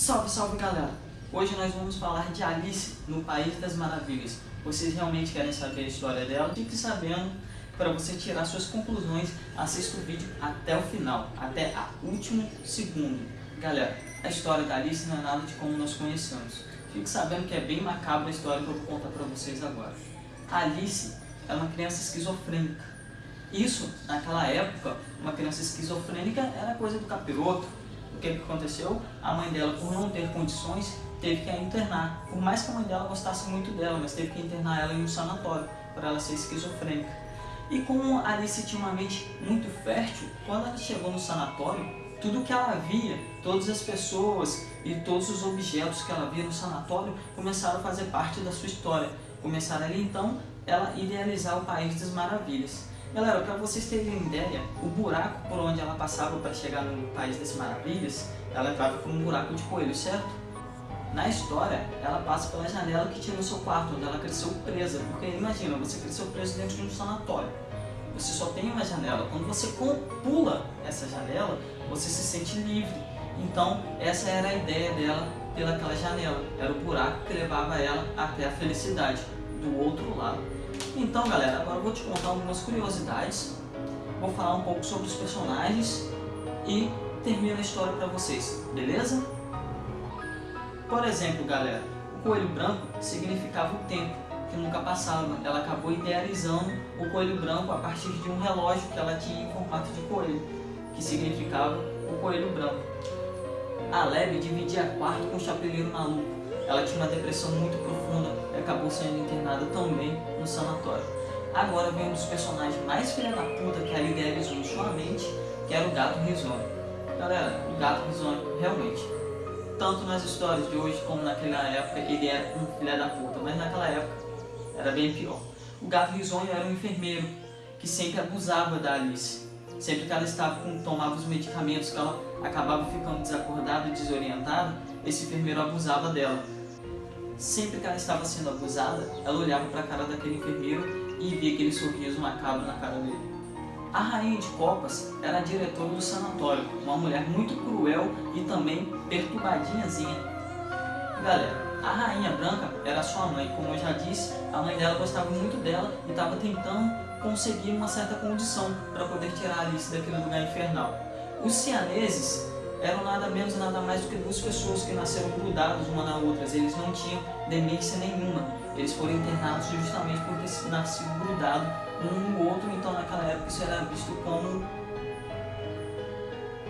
Salve, salve galera! Hoje nós vamos falar de Alice no País das Maravilhas. Vocês realmente querem saber a história dela? Fique sabendo para você tirar suas conclusões. Assista o vídeo até o final, até o último segundo. Galera, a história da Alice não é nada de como nós conhecemos. Fique sabendo que é bem macabra a história que eu vou contar para vocês agora. Alice é uma criança esquizofrênica. Isso, naquela época, uma criança esquizofrênica era coisa do capiroto, o que, que aconteceu? A mãe dela, por não ter condições, teve que a internar. Por mais que a mãe dela gostasse muito dela, mas teve que internar ela em um sanatório, para ela ser esquizofrênica. E como Alice tinha uma mente muito fértil, quando ela chegou no sanatório, tudo que ela via, todas as pessoas e todos os objetos que ela via no sanatório começaram a fazer parte da sua história. Começaram ali então ela idealizar o País das Maravilhas. Galera, para vocês terem ideia, o buraco por onde ela passava para chegar no País das Maravilhas, ela entrava por um buraco de coelho, certo? Na história, ela passa pela janela que tinha no seu quarto, onde ela cresceu presa. Porque imagina, você cresceu preso dentro de um sanatório. Você só tem uma janela. Quando você pula essa janela, você se sente livre. Então, essa era a ideia dela pelaquela janela. Era o buraco que levava ela até a felicidade, do outro lado. Então galera, agora eu vou te contar algumas curiosidades, vou falar um pouco sobre os personagens e termino a história para vocês, beleza? Por exemplo galera, o coelho branco significava o tempo, que nunca passava. Ela acabou idealizando o coelho branco a partir de um relógio que ela tinha em formato de coelho, que significava o coelho branco. A Lebe dividia quarto com o chapeleiro maluco, ela tinha uma depressão muito profunda e acabou sendo internada também no sanatório. Agora vem um dos personagens mais filha da puta que ela idealizou em sua mente, que era o gato risonho. Galera, o gato risonho, realmente, tanto nas histórias de hoje como naquela época, ele era um filha da puta, mas naquela época era bem pior. O gato risonho era um enfermeiro que sempre abusava da Alice. Sempre que ela estava com, tomava os medicamentos, que ela acabava ficando desacordada e desorientada, esse enfermeiro abusava dela. Sempre que ela estava sendo abusada, ela olhava para a cara daquele enfermeiro e via aquele sorriso macabro na cara dele. A rainha de copas era a diretora do sanatório, uma mulher muito cruel e também perturbadinhazinha. Galera, a rainha branca era sua mãe, como eu já disse, a mãe dela gostava muito dela e estava tentando conseguir uma certa condição para poder tirar Alice daquele lugar infernal. Os cianeses eram nada menos nada mais do que duas pessoas que nasceram grudadas uma na outra. Eles não tinham demência nenhuma. Eles foram internados justamente por ter nascido grudado um no outro, então naquela época isso era visto como...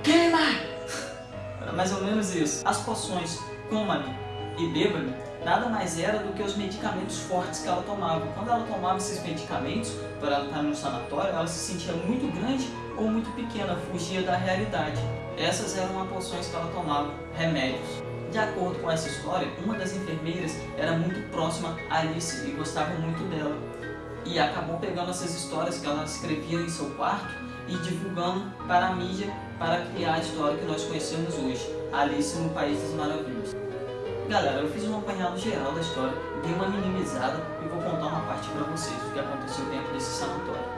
Queima! Era mais ou menos isso. As poções coma-me e beba-me nada mais era do que os medicamentos fortes que ela tomava. Quando ela tomava esses medicamentos, para ela estar no sanatório, ela se sentia muito grande ou muito pequena, fugia da realidade. Essas eram as poções que ela tomava, remédios. De acordo com essa história, uma das enfermeiras era muito próxima a Alice e gostava muito dela. E acabou pegando essas histórias que ela escrevia em seu quarto e divulgando para a mídia para criar a história que nós conhecemos hoje, Alice no País das Maravilhas. Galera, eu fiz um apanhado geral da história, dei uma minimizada e vou contar uma parte para vocês do que aconteceu dentro desse sanatório.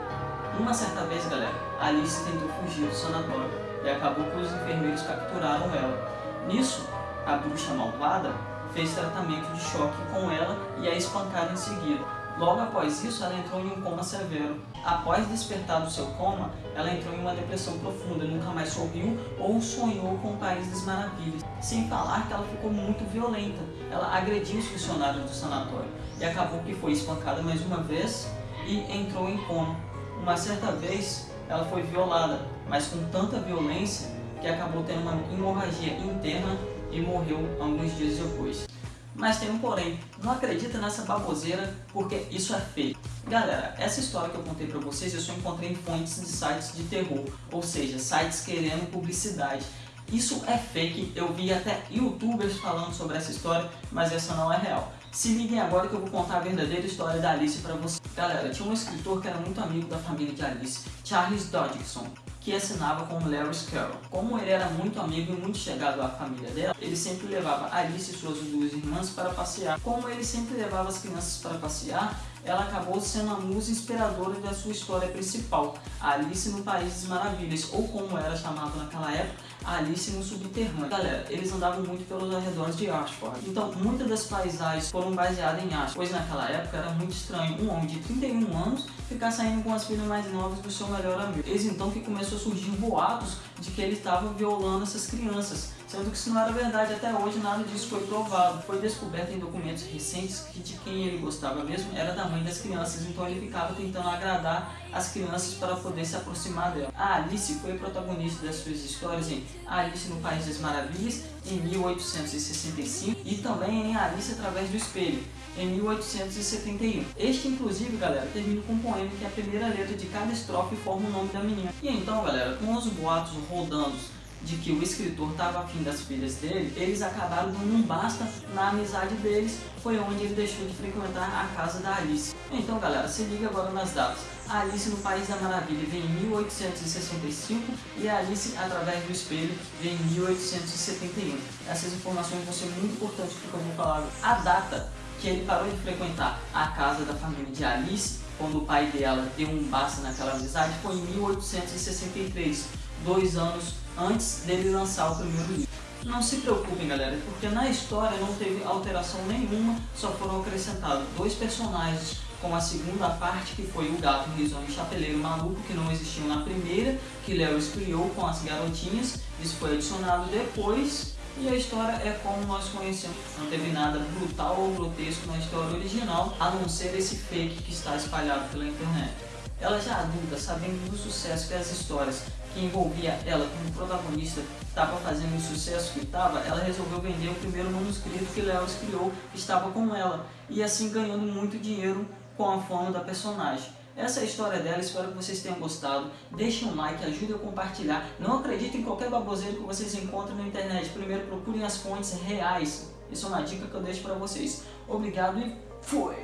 Uma certa vez, galera, Alice tentou fugir do sanatório e acabou que os enfermeiros capturaram ela. Nisso, a bruxa malvada fez tratamento de choque com ela e a espancaram em seguida. Logo após isso, ela entrou em um coma severo. Após despertar do seu coma, ela entrou em uma depressão profunda, nunca mais sorriu ou sonhou com o País das Maravilhas. Sem falar que ela ficou muito violenta. Ela agrediu os funcionários do sanatório e acabou que foi espancada mais uma vez e entrou em coma. Uma certa vez, ela foi violada, mas com tanta violência que acabou tendo uma hemorragia interna e morreu alguns dias depois. Mas tem um porém, não acredita nessa baboseira porque isso é fake. Galera, essa história que eu contei pra vocês eu só encontrei em fontes de sites de terror, ou seja, sites querendo publicidade. Isso é fake, eu vi até youtubers falando sobre essa história, mas essa não é real. Se liguem agora que eu vou contar a verdadeira história da Alice pra vocês. Galera, tinha um escritor que era muito amigo da família de Alice, Charles Dodgson que assinava como Lewis Carroll. Como ele era muito amigo e muito chegado à família dela, ele sempre levava Alice e suas duas irmãs para passear. Como ele sempre levava as crianças para passear, ela acabou sendo a musa inspiradora da sua história principal, Alice no País das Maravilhas, ou como era chamado naquela época, Alice no subterrâneo. Galera, eles andavam muito pelos arredores de Ashford. Então, muitas das paisagens foram baseadas em Ashford, pois naquela época era muito estranho um homem de 31 anos ficar saindo com as filhas mais novas do seu melhor amigo. Eis então que começou a surgir boatos de que ele estava violando essas crianças sendo que isso não era verdade até hoje, nada disso foi provado. Foi descoberto em documentos recentes que de quem ele gostava mesmo era da mãe das crianças, então ele ficava tentando agradar as crianças para poder se aproximar dela. A Alice foi protagonista das suas histórias em Alice no País das Maravilhas, em 1865, e também em Alice através do Espelho, em 1871. Este, inclusive, galera, termina com um poema que a primeira letra de cada estrofe forma o nome da menina. E então, galera, com os boatos rodando de que o escritor estava afim das filhas dele, eles acabaram dando um basta na amizade deles, foi onde ele deixou de frequentar a casa da Alice. Então galera, se liga agora nas datas. A Alice no País da Maravilha vem em 1865 e a Alice através do espelho vem em 1871. Essas informações vão ser muito importantes porque eu vou falar. A data que ele parou de frequentar a casa da família de Alice, quando o pai dela deu um basta naquela amizade, foi em 1863, dois anos antes dele lançar o primeiro livro. Não se preocupem galera, porque na história não teve alteração nenhuma, só foram acrescentados dois personagens com a segunda parte que foi o gato risonho chapeleiro maluco que não existiam na primeira, que Lewis criou com as garotinhas, isso foi adicionado depois e a história é como nós conhecemos. Não teve nada brutal ou grotesco na história original, a não ser esse fake que está espalhado pela internet. Ela já adulta, sabendo do sucesso que as histórias que envolvia ela como protagonista estava fazendo o sucesso que estava, ela resolveu vender o primeiro manuscrito que Lewis criou, que estava com ela, e assim ganhando muito dinheiro com a fama da personagem. Essa é a história dela, espero que vocês tenham gostado. Deixem um like, ajudem a compartilhar. Não acreditem em qualquer baboseiro que vocês encontram na internet. Primeiro procurem as fontes reais. Isso é uma dica que eu deixo para vocês. Obrigado e fui!